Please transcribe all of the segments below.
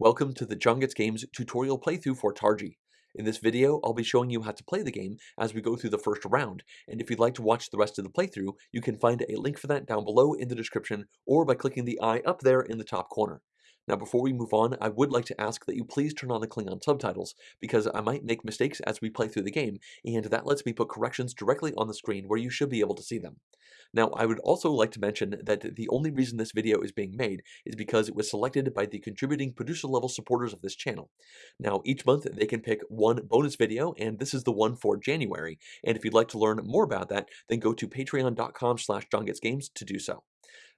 Welcome to the John Gets Games tutorial playthrough for Targi. In this video, I'll be showing you how to play the game as we go through the first round, and if you'd like to watch the rest of the playthrough, you can find a link for that down below in the description or by clicking the eye up there in the top corner. Now before we move on, I would like to ask that you please turn on the Klingon subtitles, because I might make mistakes as we play through the game, and that lets me put corrections directly on the screen where you should be able to see them. Now, I would also like to mention that the only reason this video is being made is because it was selected by the contributing producer level supporters of this channel. Now, each month they can pick one bonus video, and this is the one for January, and if you'd like to learn more about that, then go to patreon.com slash johngetsgames to do so.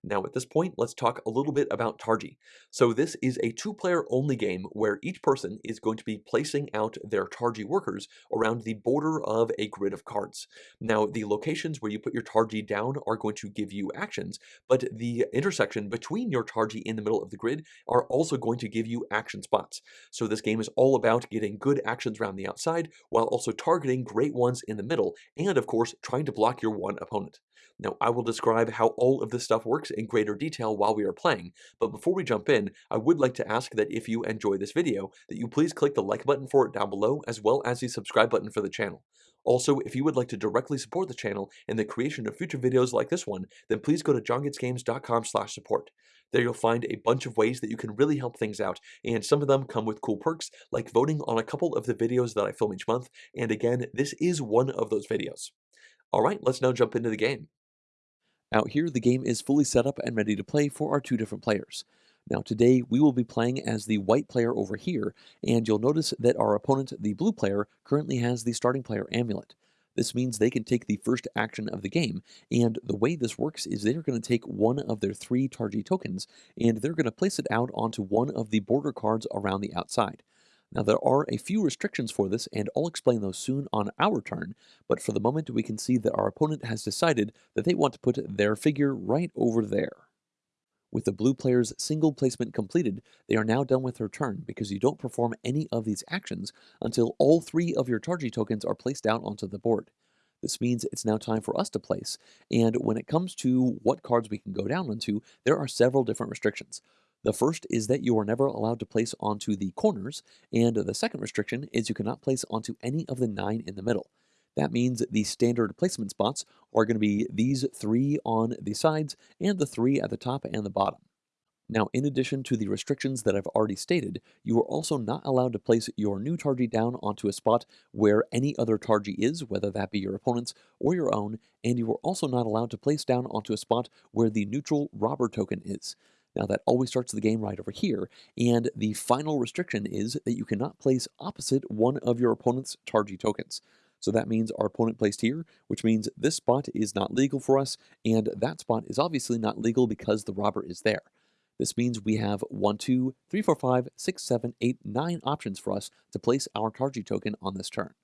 Now at this point, let's talk a little bit about Targi. So this is a two-player only game where each person is going to be placing out their Targi workers around the border of a grid of cards. Now the locations where you put your Targi down are going to give you actions, but the intersection between your Targi in the middle of the grid are also going to give you action spots. So this game is all about getting good actions around the outside while also targeting great ones in the middle and of course trying to block your one opponent. Now I will describe how all of this stuff works in greater detail while we are playing, but before we jump in, I would like to ask that if you enjoy this video, that you please click the like button for it down below as well as the subscribe button for the channel. Also, if you would like to directly support the channel and the creation of future videos like this one, then please go to johngetsgames.com slash support. There you'll find a bunch of ways that you can really help things out, and some of them come with cool perks, like voting on a couple of the videos that I film each month, and again, this is one of those videos. Alright, let's now jump into the game. Out here, the game is fully set up and ready to play for our two different players. Now today, we will be playing as the white player over here, and you'll notice that our opponent, the blue player, currently has the starting player amulet. This means they can take the first action of the game, and the way this works is they're going to take one of their three Targi tokens, and they're going to place it out onto one of the border cards around the outside. Now there are a few restrictions for this, and I'll explain those soon on our turn, but for the moment we can see that our opponent has decided that they want to put their figure right over there. With the blue player's single placement completed, they are now done with their turn because you don't perform any of these actions until all three of your Targi tokens are placed out onto the board. This means it's now time for us to place, and when it comes to what cards we can go down onto, there are several different restrictions. The first is that you are never allowed to place onto the corners, and the second restriction is you cannot place onto any of the nine in the middle. That means the standard placement spots are going to be these three on the sides and the three at the top and the bottom. Now, in addition to the restrictions that I've already stated, you are also not allowed to place your new Targi down onto a spot where any other Targi is, whether that be your opponent's or your own, and you are also not allowed to place down onto a spot where the neutral robber token is. Now that always starts the game right over here, and the final restriction is that you cannot place opposite one of your opponent's Targi tokens. So that means our opponent placed here, which means this spot is not legal for us, and that spot is obviously not legal because the robber is there. This means we have 1, 2, 3, 4, 5, 6, 7, 8, 9 options for us to place our Targi token on this turn.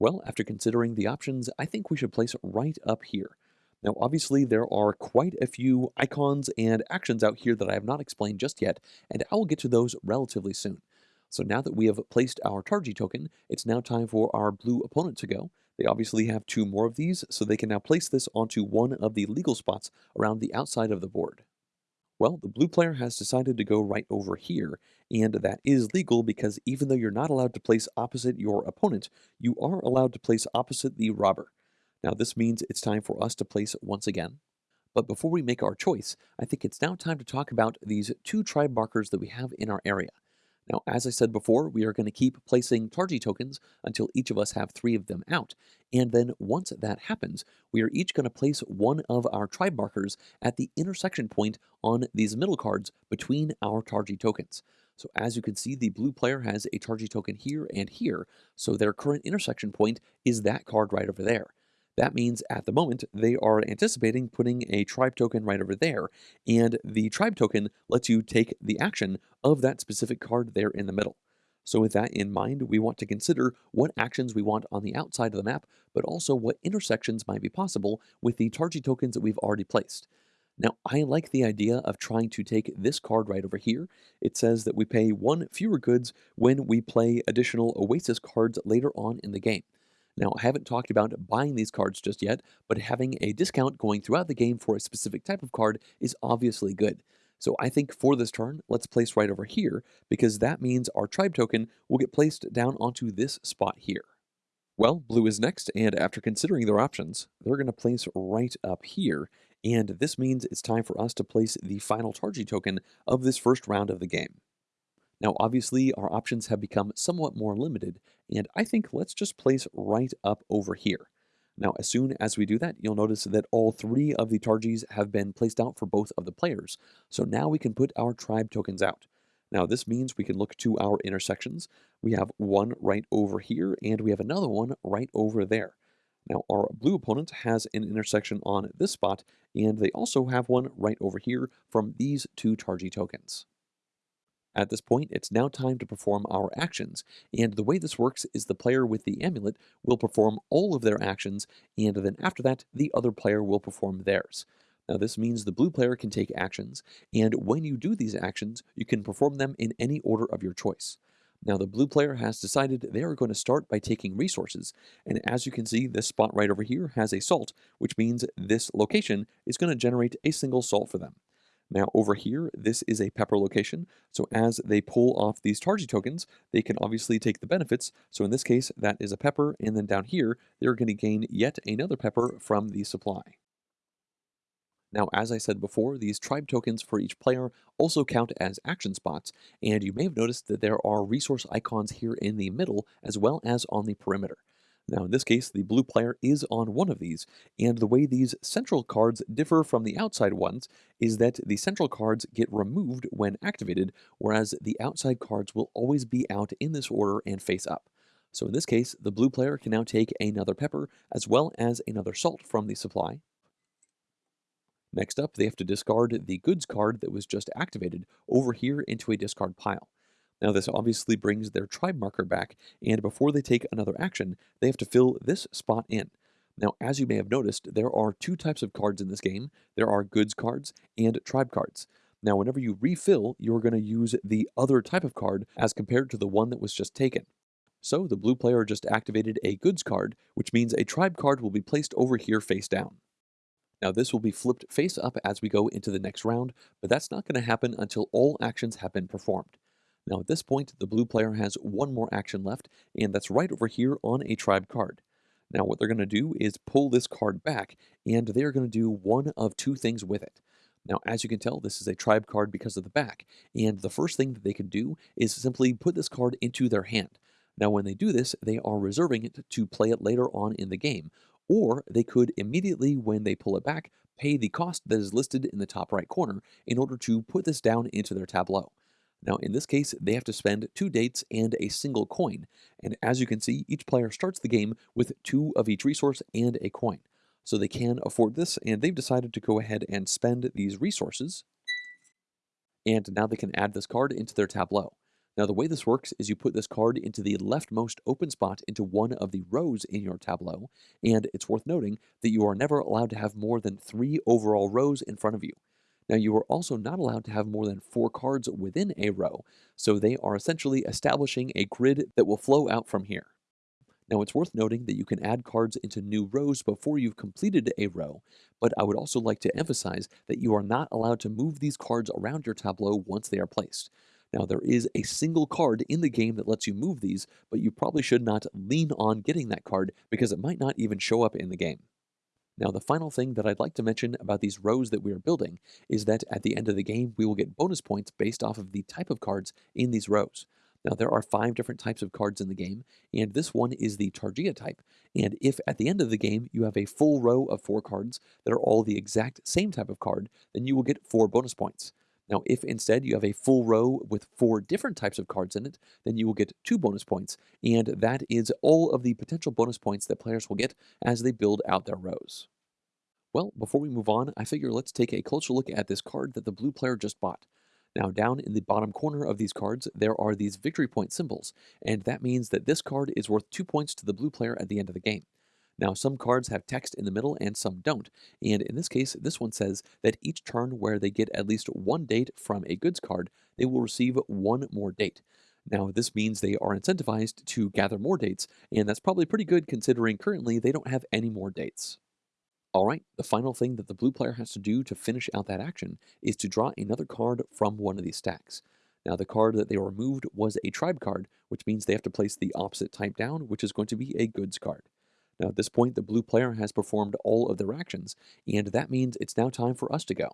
Well, after considering the options, I think we should place right up here. Now, obviously, there are quite a few icons and actions out here that I have not explained just yet, and I will get to those relatively soon. So now that we have placed our Targi token, it's now time for our blue opponent to go. They obviously have two more of these, so they can now place this onto one of the legal spots around the outside of the board. Well, the blue player has decided to go right over here, and that is legal because even though you're not allowed to place opposite your opponent, you are allowed to place opposite the robber. Now this means it's time for us to place once again. But before we make our choice, I think it's now time to talk about these two tribe markers that we have in our area. Now, as I said before, we are going to keep placing Targi tokens until each of us have three of them out. And then once that happens, we are each going to place one of our tribe markers at the intersection point on these middle cards between our Targi tokens. So as you can see, the blue player has a Targi token here and here, so their current intersection point is that card right over there. That means at the moment they are anticipating putting a tribe token right over there, and the tribe token lets you take the action of that specific card there in the middle. So with that in mind, we want to consider what actions we want on the outside of the map, but also what intersections might be possible with the Targi tokens that we've already placed. Now, I like the idea of trying to take this card right over here. It says that we pay one fewer goods when we play additional Oasis cards later on in the game. Now, I haven't talked about buying these cards just yet, but having a discount going throughout the game for a specific type of card is obviously good. So I think for this turn, let's place right over here, because that means our tribe token will get placed down onto this spot here. Well, blue is next, and after considering their options, they're going to place right up here, and this means it's time for us to place the final Targi token of this first round of the game. Now, obviously, our options have become somewhat more limited, and I think let's just place right up over here. Now, as soon as we do that, you'll notice that all three of the Targis have been placed out for both of the players. So now we can put our tribe tokens out. Now, this means we can look to our intersections. We have one right over here, and we have another one right over there. Now, our blue opponent has an intersection on this spot, and they also have one right over here from these two Targi tokens. At this point, it's now time to perform our actions, and the way this works is the player with the amulet will perform all of their actions, and then after that, the other player will perform theirs. Now this means the blue player can take actions, and when you do these actions, you can perform them in any order of your choice. Now the blue player has decided they are going to start by taking resources, and as you can see, this spot right over here has a salt, which means this location is going to generate a single salt for them. Now over here, this is a pepper location. So as they pull off these Targi tokens, they can obviously take the benefits. So in this case, that is a pepper. And then down here, they're going to gain yet another pepper from the supply. Now, as I said before, these tribe tokens for each player also count as action spots, and you may have noticed that there are resource icons here in the middle as well as on the perimeter. Now in this case, the blue player is on one of these, and the way these central cards differ from the outside ones is that the central cards get removed when activated, whereas the outside cards will always be out in this order and face up. So in this case, the blue player can now take another pepper as well as another salt from the supply. Next up, they have to discard the goods card that was just activated over here into a discard pile. Now this obviously brings their tribe marker back, and before they take another action, they have to fill this spot in. Now, as you may have noticed, there are two types of cards in this game. There are goods cards and tribe cards. Now, whenever you refill, you're going to use the other type of card as compared to the one that was just taken. So the blue player just activated a goods card, which means a tribe card will be placed over here face down. Now this will be flipped face up as we go into the next round, but that's not going to happen until all actions have been performed. Now at this point, the blue player has one more action left, and that's right over here on a tribe card. Now what they're going to do is pull this card back, and they're going to do one of two things with it. Now, as you can tell, this is a tribe card because of the back, and the first thing that they can do is simply put this card into their hand. Now, when they do this, they are reserving it to play it later on in the game, or they could immediately, when they pull it back, pay the cost that is listed in the top right corner in order to put this down into their tableau. Now, in this case, they have to spend two dates and a single coin. And as you can see, each player starts the game with two of each resource and a coin. So they can afford this, and they've decided to go ahead and spend these resources. And now they can add this card into their tableau. Now, the way this works is you put this card into the leftmost open spot into one of the rows in your tableau, and it's worth noting that you are never allowed to have more than three overall rows in front of you. Now, you are also not allowed to have more than four cards within a row, so they are essentially establishing a grid that will flow out from here. Now, it's worth noting that you can add cards into new rows before you've completed a row, but I would also like to emphasize that you are not allowed to move these cards around your tableau once they are placed. Now, there is a single card in the game that lets you move these, but you probably should not lean on getting that card because it might not even show up in the game. Now, the final thing that I'd like to mention about these rows that we are building is that at the end of the game, we will get bonus points based off of the type of cards in these rows. Now, there are five different types of cards in the game, and this one is the Targia type. And if at the end of the game you have a full row of four cards that are all the exact same type of card, then you will get four bonus points. Now, if instead you have a full row with four different types of cards in it, then you will get two bonus points, and that is all of the potential bonus points that players will get as they build out their rows. Well, before we move on, I figure let's take a closer look at this card that the blue player just bought. Now, down in the bottom corner of these cards, there are these victory point symbols, and that means that this card is worth two points to the blue player at the end of the game. Now, some cards have text in the middle and some don't, and in this case, this one says that each turn where they get at least one date from a goods card, they will receive one more date. Now, this means they are incentivized to gather more dates, and that's probably pretty good considering currently they don't have any more dates. All right, the final thing that the blue player has to do to finish out that action is to draw another card from one of these stacks. Now, the card that they removed was a tribe card, which means they have to place the opposite type down, which is going to be a goods card. Now, at this point, the blue player has performed all of their actions, and that means it's now time for us to go.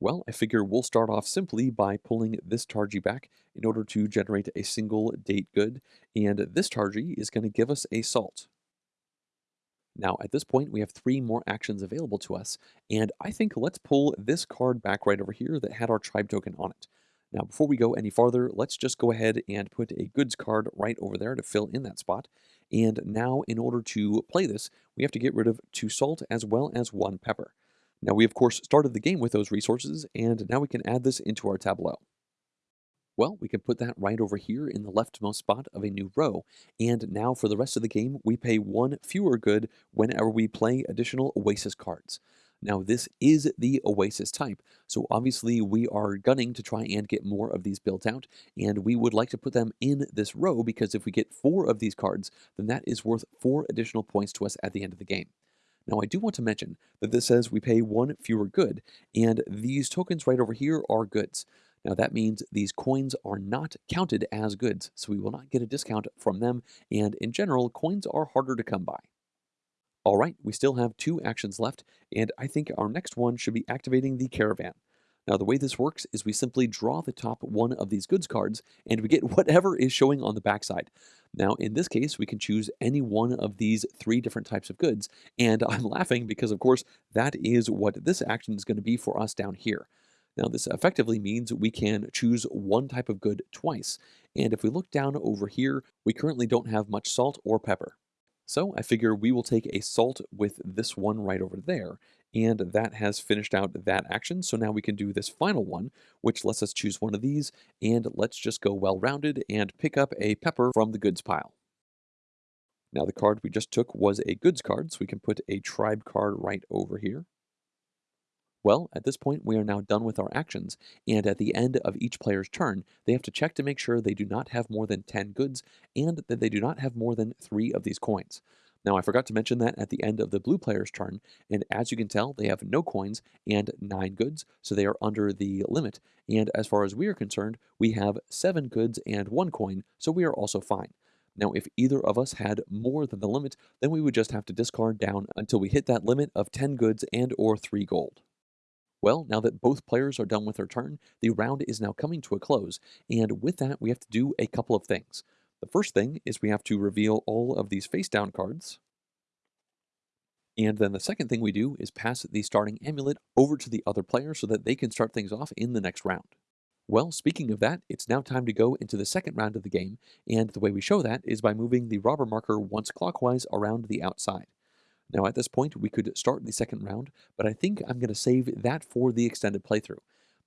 Well, I figure we'll start off simply by pulling this Targi back in order to generate a single date good, and this Targi is going to give us a salt. Now, at this point, we have three more actions available to us, and I think let's pull this card back right over here that had our tribe token on it. Now, before we go any farther, let's just go ahead and put a goods card right over there to fill in that spot. And now, in order to play this, we have to get rid of two salt as well as one pepper. Now, we of course started the game with those resources, and now we can add this into our tableau. Well, we can put that right over here in the leftmost spot of a new row. And now for the rest of the game, we pay one fewer good whenever we play additional Oasis cards. Now this is the Oasis type, so obviously we are gunning to try and get more of these built out, and we would like to put them in this row because if we get four of these cards, then that is worth four additional points to us at the end of the game. Now I do want to mention that this says we pay one fewer good, and these tokens right over here are goods. Now that means these coins are not counted as goods, so we will not get a discount from them, and in general, coins are harder to come by. All right, we still have two actions left, and I think our next one should be activating the caravan. Now the way this works is we simply draw the top one of these goods cards, and we get whatever is showing on the backside. Now in this case, we can choose any one of these three different types of goods, and I'm laughing because of course that is what this action is going to be for us down here. Now this effectively means we can choose one type of good twice. And if we look down over here, we currently don't have much salt or pepper. So I figure we will take a salt with this one right over there, and that has finished out that action. So now we can do this final one, which lets us choose one of these, and let's just go well-rounded and pick up a pepper from the goods pile. Now the card we just took was a goods card, so we can put a tribe card right over here. Well, at this point, we are now done with our actions, and at the end of each player's turn, they have to check to make sure they do not have more than 10 goods and that they do not have more than 3 of these coins. Now, I forgot to mention that at the end of the blue player's turn, and as you can tell, they have no coins and 9 goods, so they are under the limit. And as far as we are concerned, we have 7 goods and 1 coin, so we are also fine. Now, if either of us had more than the limit, then we would just have to discard down until we hit that limit of 10 goods and or 3 gold. Well, now that both players are done with their turn, the round is now coming to a close, and with that we have to do a couple of things. The first thing is we have to reveal all of these face down cards, and then the second thing we do is pass the starting amulet over to the other player so that they can start things off in the next round. Well, speaking of that, it's now time to go into the second round of the game, and the way we show that is by moving the robber marker once clockwise around the outside. Now at this point, we could start the second round, but I think I'm going to save that for the extended playthrough.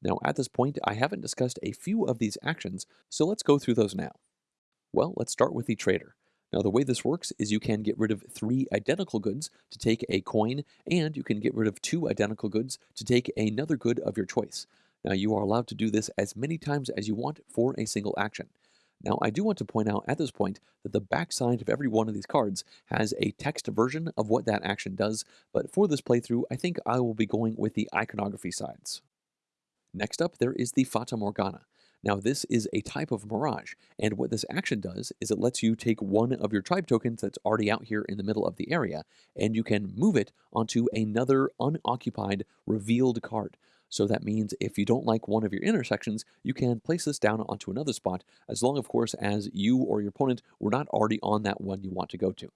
Now at this point, I haven't discussed a few of these actions, so let's go through those now. Well, let's start with the trader. Now the way this works is you can get rid of three identical goods to take a coin, and you can get rid of two identical goods to take another good of your choice. Now you are allowed to do this as many times as you want for a single action. Now, I do want to point out at this point that the backside of every one of these cards has a text version of what that action does, but for this playthrough, I think I will be going with the iconography sides. Next up, there is the Fata Morgana. Now, this is a type of Mirage, and what this action does is it lets you take one of your tribe tokens that's already out here in the middle of the area, and you can move it onto another unoccupied revealed card. So that means if you don't like one of your intersections, you can place this down onto another spot, as long, of course, as you or your opponent were not already on that one you want to go to.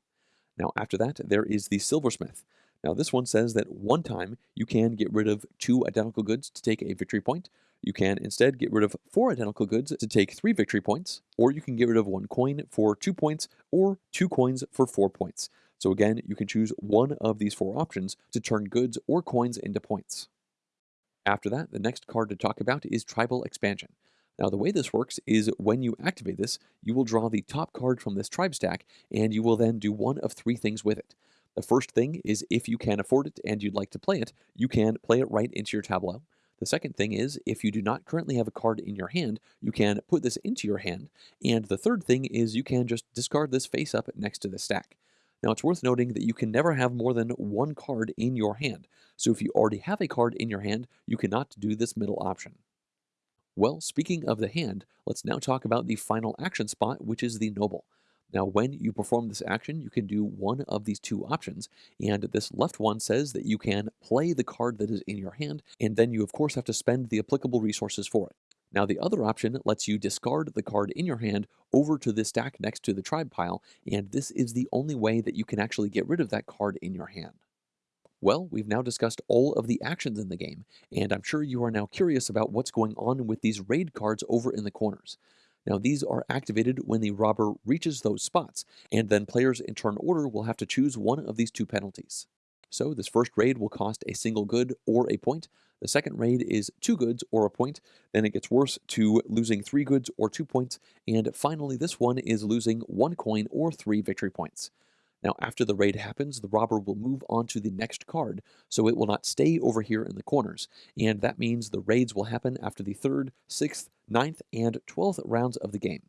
Now, after that, there is the Silversmith. Now, this one says that one time you can get rid of two identical goods to take a victory point. You can instead get rid of four identical goods to take three victory points, or you can get rid of one coin for two points, or two coins for four points. So again, you can choose one of these four options to turn goods or coins into points. After that, the next card to talk about is Tribal Expansion. Now the way this works is when you activate this, you will draw the top card from this tribe stack, and you will then do one of three things with it. The first thing is if you can afford it and you'd like to play it, you can play it right into your tableau. The second thing is, if you do not currently have a card in your hand, you can put this into your hand. And the third thing is you can just discard this face up next to the stack. Now, it's worth noting that you can never have more than one card in your hand, so if you already have a card in your hand, you cannot do this middle option. Well, speaking of the hand, let's now talk about the final action spot, which is the Noble. Now, when you perform this action, you can do one of these two options, and this left one says that you can play the card that is in your hand, and then you of course have to spend the applicable resources for it. Now, the other option lets you discard the card in your hand over to the stack next to the tribe pile, and this is the only way that you can actually get rid of that card in your hand. Well, we've now discussed all of the actions in the game, and I'm sure you are now curious about what's going on with these raid cards over in the corners. Now, these are activated when the robber reaches those spots, and then players in turn order will have to choose one of these two penalties. So, this first raid will cost a single good or a point. The second raid is two goods or a point. Then it gets worse to losing three goods or two points. And finally, this one is losing one coin or three victory points. Now, after the raid happens, the robber will move on to the next card, so it will not stay over here in the corners. And that means the raids will happen after the third, sixth, ninth, and twelfth rounds of the game.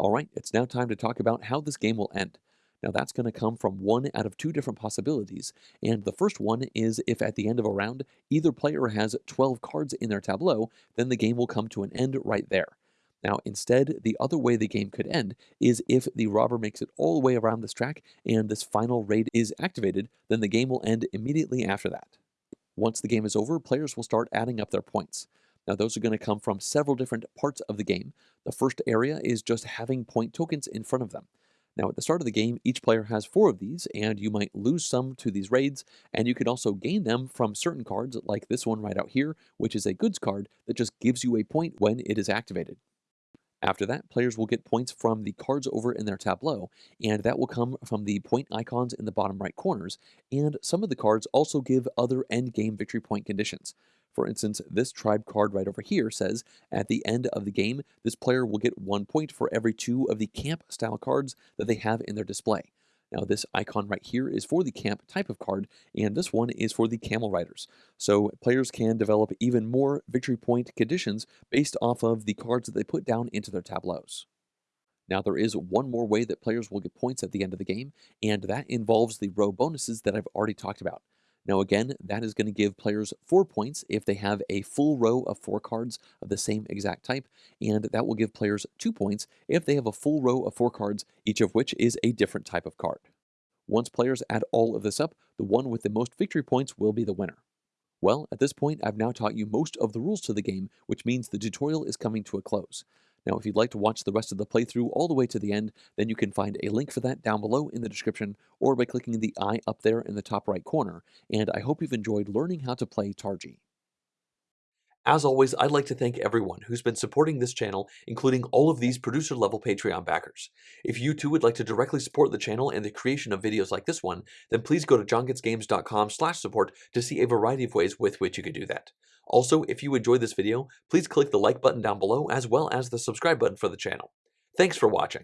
Alright, it's now time to talk about how this game will end. Now that's going to come from one out of two different possibilities, and the first one is if at the end of a round, either player has 12 cards in their tableau, then the game will come to an end right there. Now, instead, the other way the game could end is if the robber makes it all the way around this track and this final raid is activated, then the game will end immediately after that. Once the game is over, players will start adding up their points. Now, those are going to come from several different parts of the game. The first area is just having point tokens in front of them. Now, at the start of the game, each player has four of these, and you might lose some to these raids, and you can also gain them from certain cards, like this one right out here, which is a goods card that just gives you a point when it is activated. After that, players will get points from the cards over in their tableau, and that will come from the point icons in the bottom right corners, and some of the cards also give other endgame victory point conditions. For instance, this tribe card right over here says, at the end of the game, this player will get one point for every two of the camp style cards that they have in their display. Now this icon right here is for the camp type of card, and this one is for the camel riders. So players can develop even more victory point conditions based off of the cards that they put down into their tableaus. Now there is one more way that players will get points at the end of the game, and that involves the row bonuses that I've already talked about. Now again, that is going to give players 4 points if they have a full row of 4 cards of the same exact type, and that will give players 2 points if they have a full row of 4 cards, each of which is a different type of card. Once players add all of this up, the one with the most victory points will be the winner. Well, at this point, I've now taught you most of the rules to the game, which means the tutorial is coming to a close. Now, if you'd like to watch the rest of the playthrough all the way to the end, then you can find a link for that down below in the description or by clicking the eye up there in the top right corner. And I hope you've enjoyed learning how to play Targi. As always, I'd like to thank everyone who's been supporting this channel, including all of these producer-level Patreon backers. If you too would like to directly support the channel and the creation of videos like this one, then please go to johngetsgames.com support to see a variety of ways with which you could do that. Also, if you enjoyed this video, please click the like button down below as well as the subscribe button for the channel. Thanks for watching.